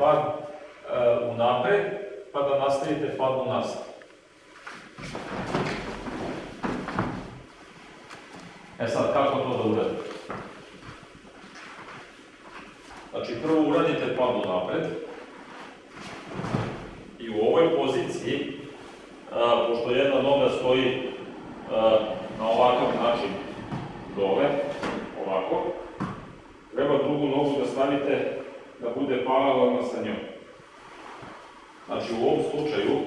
pad e, unapred, pa da nastavite pad unazad. E sad, kako to da uradite? Znači, prvo uradite pad unapred i u ovoj poziciji, a, pošto jedna noga stoji a, na ovakav način dole, ovako, treba drugu nogu da stavite da bude paralelna sa njom. Znači, u ovom slučaju,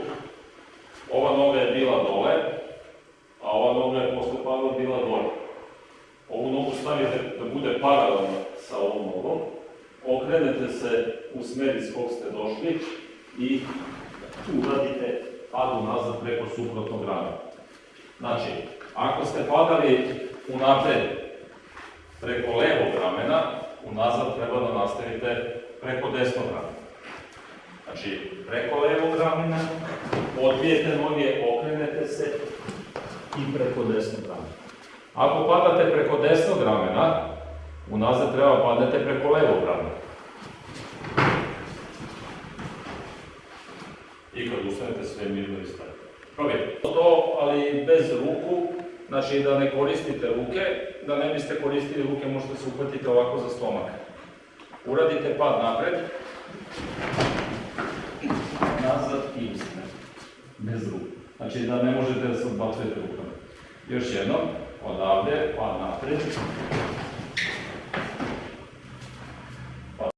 ova noga je bila dole, a ova noga je posle pada bila dole. Ovu nogu stavite da bude paralelna sa ovom nogom, okrenete se u smer iz kog ste došli i uradite pad unazad preko suprotnog ramena. Znači, ako ste padali unapred preko levog ramena, unazad treba da nastavite preko desnog ramena. Znači, preko levog ramena, odbijete noge, okrenete se i preko desnog ramena. Ako padate preko desnog ramena, unazad treba padnete preko levog ramena. I kad ustanete sve mirno i stavite. Probajte. To, ali bez ruku, znači da ne koristite ruke, da ne biste koristili ruke, možete se uhvatiti ovako za stomak. Uradite pad napred, nazad i ustanete. Bez ruku. Znači da ne možete da se odbacujete rukama. Još jednom, odavde, pad napred,